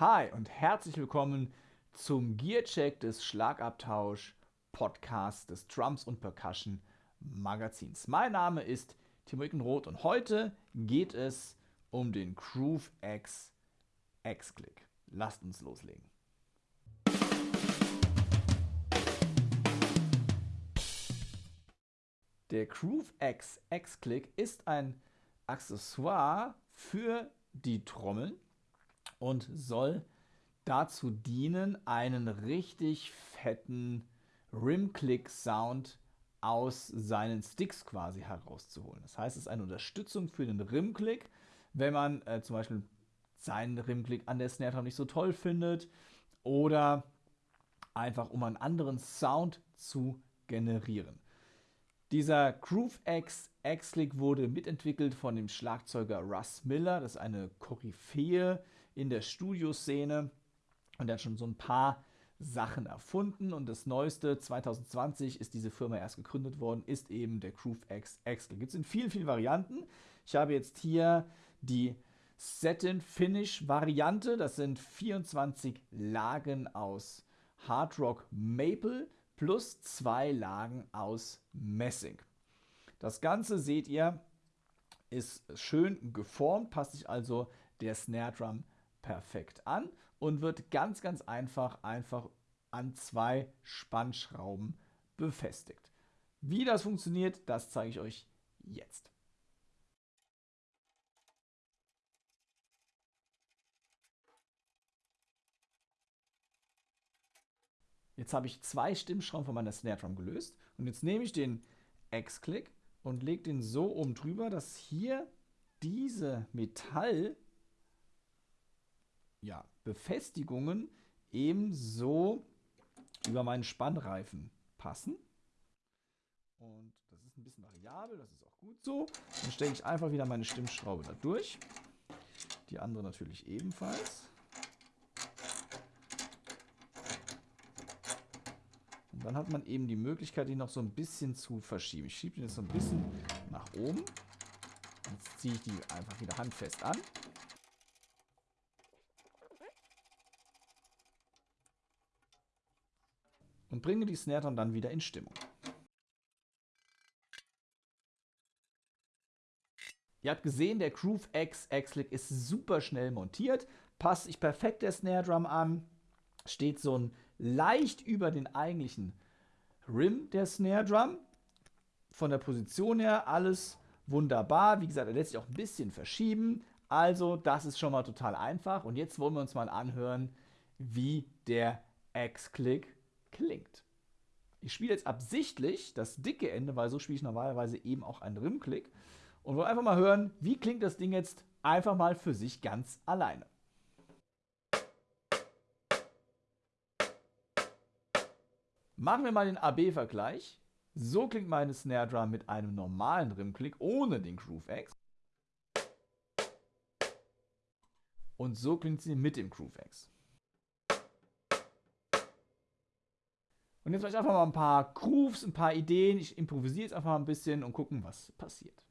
Hi und herzlich willkommen zum Gearcheck des Schlagabtausch Podcasts des Drums und Percussion Magazins. Mein Name ist Timo Ickenroth und heute geht es um den Groove X X-Click. Lasst uns loslegen. Der Groove X X-Click ist ein Accessoire für die Trommeln und soll dazu dienen, einen richtig fetten Rim-Click-Sound aus seinen Sticks quasi herauszuholen. Das heißt, es ist eine Unterstützung für den Rim-Click, wenn man äh, zum Beispiel seinen Rim-Click an der Snare Drum nicht so toll findet oder einfach um einen anderen Sound zu generieren. Dieser Groove X X-Click wurde mitentwickelt von dem Schlagzeuger Russ Miller. Das ist eine Koryphäe in der Studioszene und hat schon so ein paar Sachen erfunden und das neueste 2020 ist diese Firma erst gegründet worden, ist eben der Groove X X-Click. Gibt es in vielen, vielen Varianten. Ich habe jetzt hier die Satin Finish Variante. Das sind 24 Lagen aus Hard Rock Maple plus zwei Lagen aus Messing. Das Ganze seht ihr, ist schön geformt, passt sich also der Snare Drum perfekt an und wird ganz, ganz einfach einfach an zwei Spannschrauben befestigt. Wie das funktioniert, das zeige ich euch jetzt. Jetzt habe ich zwei Stimmschrauben von meiner Snare Drum gelöst und jetzt nehme ich den X-Click und lege den so oben drüber, dass hier diese Metall ja, Befestigungen ebenso über meinen Spannreifen passen. Und das ist ein bisschen variabel, das ist auch gut so. Dann stecke ich einfach wieder meine Stimmschraube da durch. Die andere natürlich ebenfalls. Und dann hat man eben die Möglichkeit, die noch so ein bisschen zu verschieben. Ich schiebe den jetzt so ein bisschen nach oben. Jetzt ziehe ich die einfach wieder handfest an. Und bringe die Snare dann wieder in Stimmung. Ihr habt gesehen, der Groove X X-Lick ist super schnell montiert, passt sich perfekt der Snare Drum an, steht so ein leicht über den eigentlichen Rim der Snare Drum. Von der Position her alles wunderbar. Wie gesagt, er lässt sich auch ein bisschen verschieben. Also das ist schon mal total einfach. Und jetzt wollen wir uns mal anhören, wie der X-Click klingt. Ich spiele jetzt absichtlich das dicke Ende, weil so spiele ich normalerweise eben auch einen Rim-Click. Und wollen einfach mal hören, wie klingt das Ding jetzt einfach mal für sich ganz alleine. Machen wir mal den AB-Vergleich. So klingt meine Snare Drum mit einem normalen Rimklick ohne den Groove X. Und so klingt sie mit dem Groove X. Und jetzt vielleicht einfach mal ein paar Grooves, ein paar Ideen. Ich improvisiere jetzt einfach mal ein bisschen und gucken, was passiert.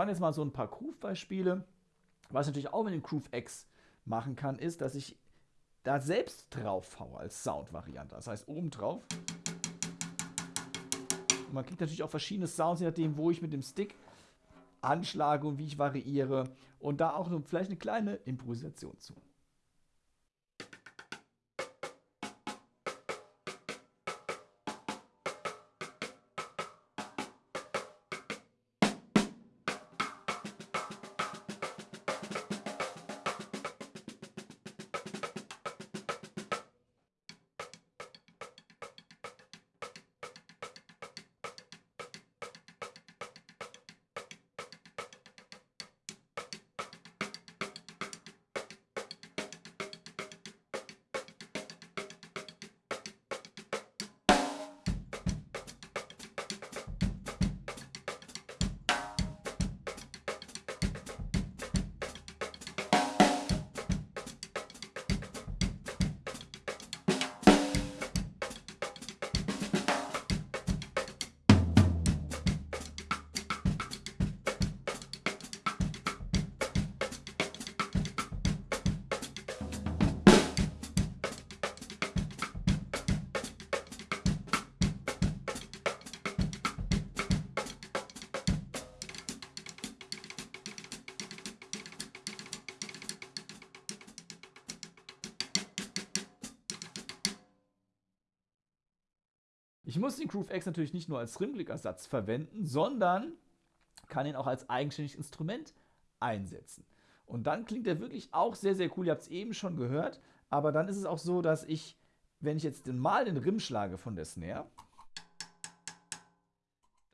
Waren jetzt mal so ein paar Groove-Beispiele. Was ich natürlich auch mit dem Groove X machen kann, ist, dass ich da selbst drauf haue als Sound-Variante. Das heißt, oben drauf. Und man kriegt natürlich auch verschiedene Sounds, je nachdem, wo ich mit dem Stick anschlage und wie ich variiere. Und da auch vielleicht eine kleine Improvisation zu. Ich muss den Groove X natürlich nicht nur als Rimblick-Ersatz verwenden, sondern kann ihn auch als eigenständiges Instrument einsetzen. Und dann klingt er wirklich auch sehr, sehr cool. Ihr habt es eben schon gehört. Aber dann ist es auch so, dass ich, wenn ich jetzt mal den Rim schlage von der Snare,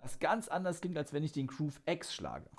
das ganz anders klingt, als wenn ich den Groove X schlage.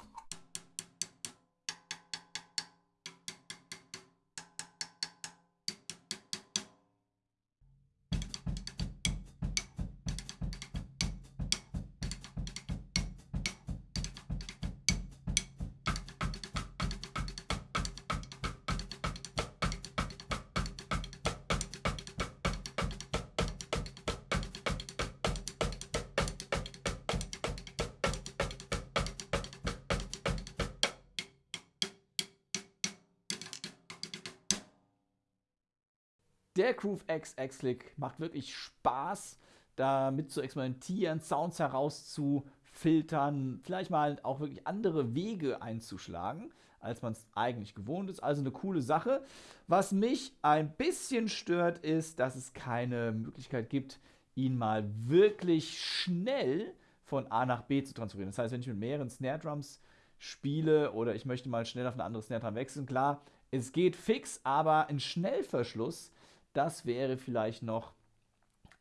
Der Groove X X-Click macht wirklich Spaß, damit zu experimentieren, Sounds herauszufiltern, vielleicht mal auch wirklich andere Wege einzuschlagen, als man es eigentlich gewohnt ist. Also eine coole Sache. Was mich ein bisschen stört, ist, dass es keine Möglichkeit gibt, ihn mal wirklich schnell von A nach B zu transferieren. Das heißt, wenn ich mit mehreren Snare Drums spiele oder ich möchte mal schnell auf eine andere Snare Drum wechseln, klar, es geht fix, aber ein Schnellverschluss das wäre vielleicht noch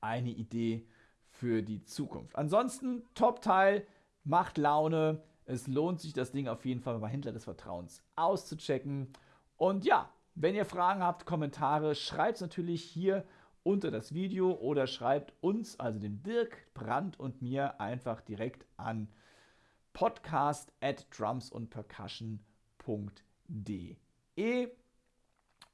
eine Idee für die Zukunft. Ansonsten, Top-Teil, macht Laune. Es lohnt sich, das Ding auf jeden Fall bei Händler des Vertrauens auszuchecken. Und ja, wenn ihr Fragen habt, Kommentare, schreibt es natürlich hier unter das Video oder schreibt uns, also dem Dirk Brandt und mir, einfach direkt an podcast at drumsundpercussion.de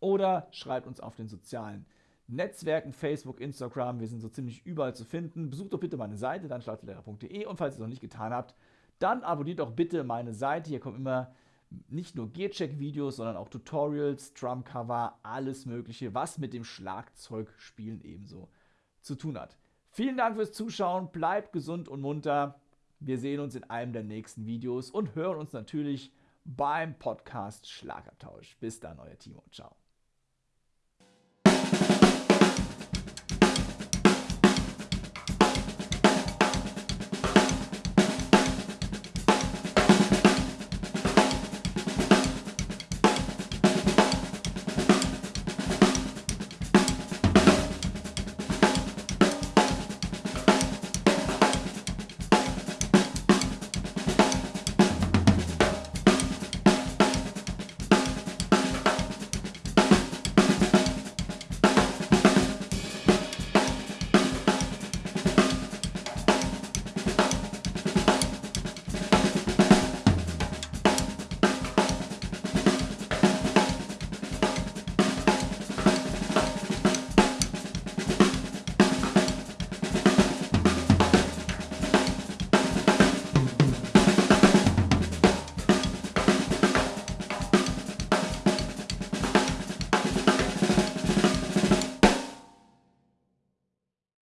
oder schreibt uns auf den sozialen Netzwerken, Facebook, Instagram, wir sind so ziemlich überall zu finden. Besucht doch bitte meine Seite, dann schlagzeuglehrer.de und falls ihr es noch nicht getan habt, dann abonniert doch bitte meine Seite. Hier kommen immer nicht nur Gearcheck-Videos, sondern auch Tutorials, Drumcover, alles Mögliche, was mit dem Schlagzeugspielen ebenso zu tun hat. Vielen Dank fürs Zuschauen, bleibt gesund und munter. Wir sehen uns in einem der nächsten Videos und hören uns natürlich beim Podcast Schlagabtausch. Bis dann, euer Timo. Ciao.